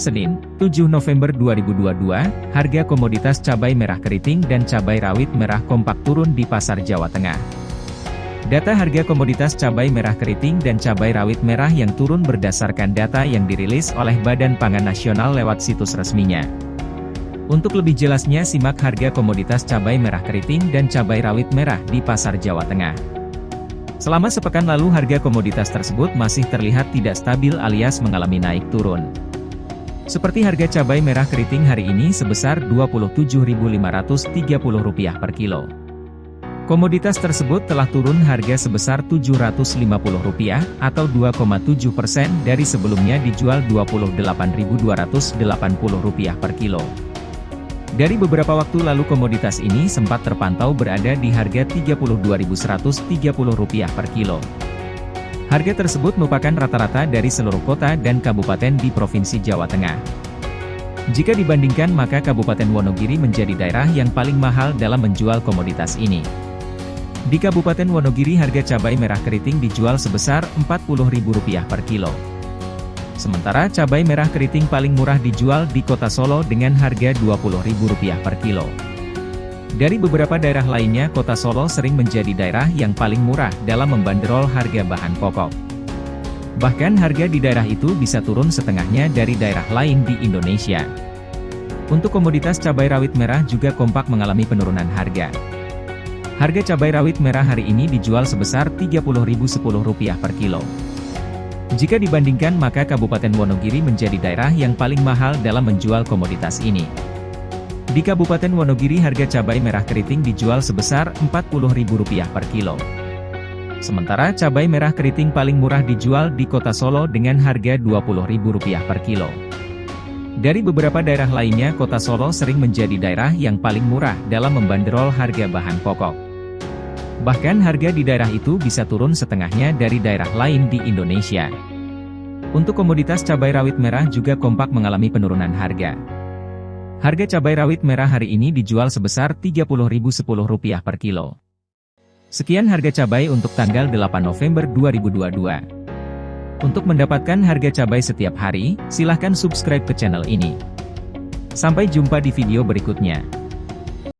Senin, 7 November 2022, harga komoditas cabai merah keriting dan cabai rawit merah kompak turun di pasar Jawa Tengah. Data harga komoditas cabai merah keriting dan cabai rawit merah yang turun berdasarkan data yang dirilis oleh Badan Pangan Nasional lewat situs resminya. Untuk lebih jelasnya simak harga komoditas cabai merah keriting dan cabai rawit merah di pasar Jawa Tengah. Selama sepekan lalu harga komoditas tersebut masih terlihat tidak stabil alias mengalami naik turun. Seperti harga cabai merah keriting hari ini sebesar Rp27.530 per kilo. Komoditas tersebut telah turun harga sebesar Rp750 atau 2,7 persen dari sebelumnya dijual Rp28.280 per kilo. Dari beberapa waktu lalu komoditas ini sempat terpantau berada di harga Rp32.130 per kilo. Harga tersebut merupakan rata-rata dari seluruh kota dan kabupaten di Provinsi Jawa Tengah. Jika dibandingkan maka Kabupaten Wonogiri menjadi daerah yang paling mahal dalam menjual komoditas ini. Di Kabupaten Wonogiri harga cabai merah keriting dijual sebesar Rp40.000 per kilo. Sementara cabai merah keriting paling murah dijual di kota Solo dengan harga Rp20.000 per kilo. Dari beberapa daerah lainnya kota Solo sering menjadi daerah yang paling murah dalam membanderol harga bahan pokok. Bahkan harga di daerah itu bisa turun setengahnya dari daerah lain di Indonesia. Untuk komoditas cabai rawit merah juga kompak mengalami penurunan harga. Harga cabai rawit merah hari ini dijual sebesar Rp30.010 per kilo. Jika dibandingkan maka Kabupaten Wonogiri menjadi daerah yang paling mahal dalam menjual komoditas ini. Di Kabupaten Wonogiri harga cabai merah keriting dijual sebesar Rp40.000 per kilo. Sementara cabai merah keriting paling murah dijual di kota Solo dengan harga Rp20.000 per kilo. Dari beberapa daerah lainnya kota Solo sering menjadi daerah yang paling murah dalam membanderol harga bahan pokok. Bahkan harga di daerah itu bisa turun setengahnya dari daerah lain di Indonesia. Untuk komoditas cabai rawit merah juga kompak mengalami penurunan harga. Harga cabai rawit merah hari ini dijual sebesar Rp30.010 per kilo. Sekian harga cabai untuk tanggal 8 November 2022. Untuk mendapatkan harga cabai setiap hari, silahkan subscribe ke channel ini. Sampai jumpa di video berikutnya.